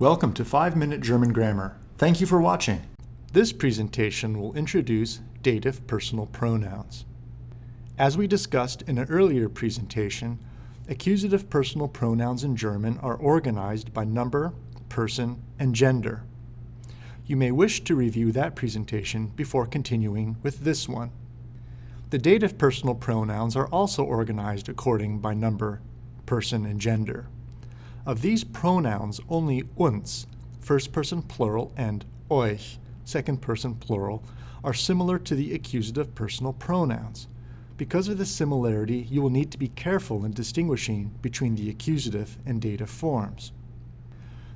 Welcome to 5 Minute German Grammar. Thank you for watching. This presentation will introduce dative personal pronouns. As we discussed in an earlier presentation, accusative personal pronouns in German are organized by number, person, and gender. You may wish to review that presentation before continuing with this one. The dative personal pronouns are also organized according by number, person, and gender. Of these pronouns, only uns, first person plural, and euch, second person plural, are similar to the accusative personal pronouns. Because of this similarity, you will need to be careful in distinguishing between the accusative and dative forms.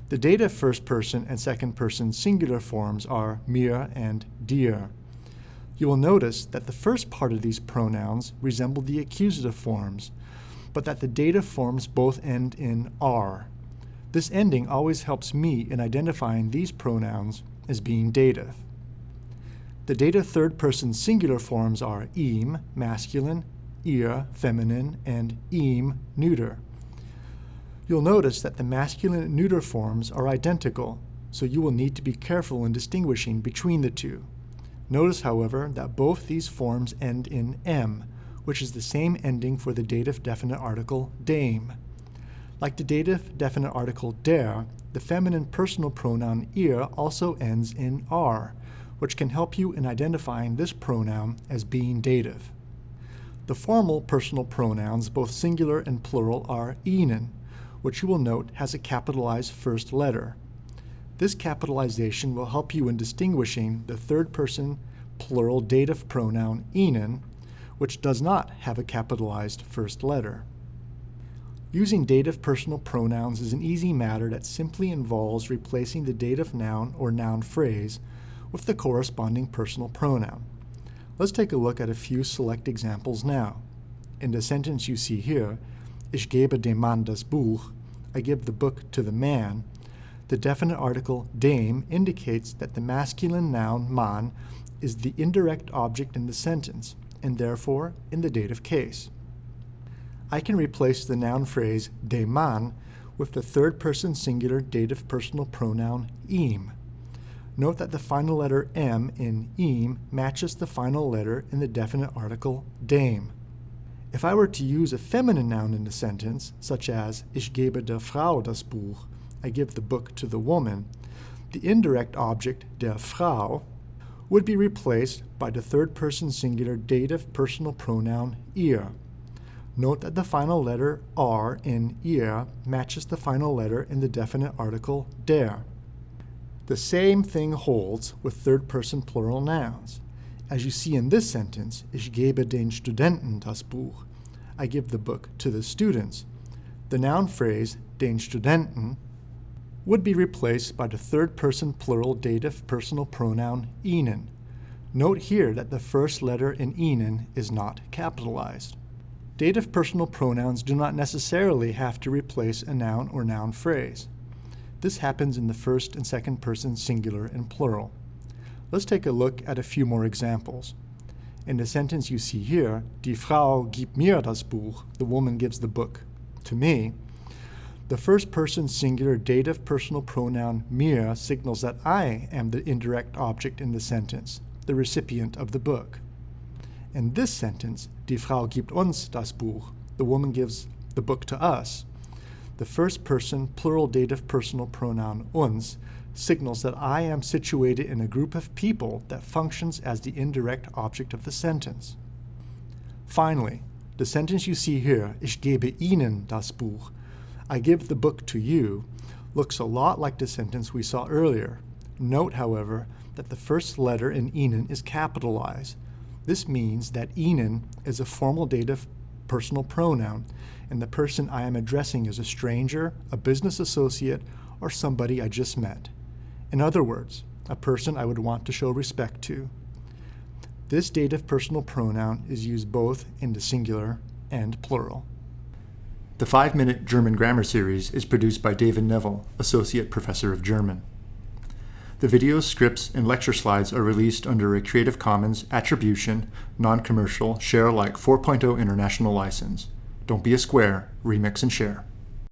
The dative first person and second person singular forms are mir and dir. You will notice that the first part of these pronouns resemble the accusative forms, but that the dative forms both end in r. This ending always helps me in identifying these pronouns as being dative. The dative third person singular forms are ihm, masculine, ihr, feminine, and ihm, neuter. You'll notice that the masculine and neuter forms are identical, so you will need to be careful in distinguishing between the two. Notice, however, that both these forms end in m, which is the same ending for the dative definite article dem. Like the dative definite article der, the feminine personal pronoun ihr also ends in r, which can help you in identifying this pronoun as being dative. The formal personal pronouns, both singular and plural, are ihnen, which you will note has a capitalized first letter. This capitalization will help you in distinguishing the third person plural dative pronoun ihnen which does not have a capitalized first letter. Using dative personal pronouns is an easy matter that simply involves replacing the dative noun or noun phrase with the corresponding personal pronoun. Let's take a look at a few select examples now. In the sentence you see here, Ich gebe dem Mann das Buch, I give the book to the man, the definite article dem indicates that the masculine noun man is the indirect object in the sentence, and therefore in the dative case. I can replace the noun phrase dem Mann with the third person singular dative personal pronoun ihm. Note that the final letter m in ihm matches the final letter in the definite article dem. If I were to use a feminine noun in the sentence, such as Ich gebe der Frau das Buch, I give the book to the woman, the indirect object der Frau would be replaced by the third person singular dative personal pronoun ihr. Note that the final letter r in ihr matches the final letter in the definite article der. The same thing holds with third person plural nouns. As you see in this sentence, ich gebe den Studenten das Buch. I give the book to the students. The noun phrase den Studenten would be replaced by the third person plural dative personal pronoun ihnen. Note here that the first letter in ihnen is not capitalized. Dative personal pronouns do not necessarily have to replace a noun or noun phrase. This happens in the first and second person singular and plural. Let's take a look at a few more examples. In the sentence you see here, Die Frau gibt mir das Buch, the woman gives the book to me, the first person singular dative personal pronoun mir signals that I am the indirect object in the sentence, the recipient of the book. In this sentence, die Frau gibt uns das Buch, the woman gives the book to us. The first person plural dative personal pronoun uns signals that I am situated in a group of people that functions as the indirect object of the sentence. Finally, the sentence you see here, ich gebe Ihnen das Buch, I give the book to you, looks a lot like the sentence we saw earlier. Note, however, that the first letter in ihnen is capitalized. This means that ihnen is a formal dative personal pronoun, and the person I am addressing is a stranger, a business associate, or somebody I just met. In other words, a person I would want to show respect to. This dative personal pronoun is used both in the singular and plural. The 5-Minute German Grammar Series is produced by David Neville, Associate Professor of German. The videos, scripts, and lecture slides are released under a Creative Commons Attribution, Non-Commercial, Share Alike 4.0 International License. Don't be a square, remix and share.